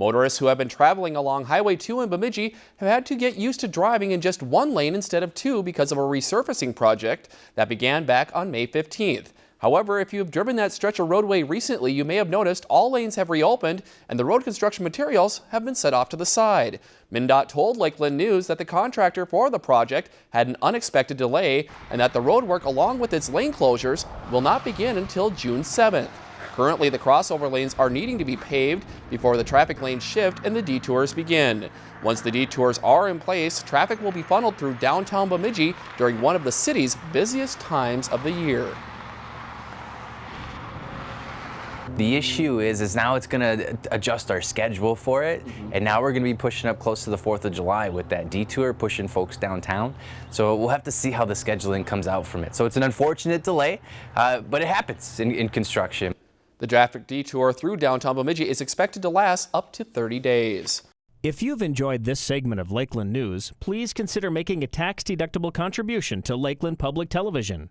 Motorists who have been traveling along Highway 2 in Bemidji have had to get used to driving in just one lane instead of two because of a resurfacing project that began back on May 15th. However, if you have driven that stretch of roadway recently, you may have noticed all lanes have reopened and the road construction materials have been set off to the side. MnDOT told Lakeland News that the contractor for the project had an unexpected delay and that the road work along with its lane closures will not begin until June 7th. Currently, the crossover lanes are needing to be paved before the traffic lanes shift and the detours begin. Once the detours are in place, traffic will be funneled through downtown Bemidji during one of the city's busiest times of the year. The issue is, is now it's going to adjust our schedule for it, mm -hmm. and now we're going to be pushing up close to the 4th of July with that detour, pushing folks downtown. So we'll have to see how the scheduling comes out from it. So it's an unfortunate delay, uh, but it happens in, in construction. The traffic detour through downtown Bemidji is expected to last up to 30 days. If you've enjoyed this segment of Lakeland News, please consider making a tax-deductible contribution to Lakeland Public Television.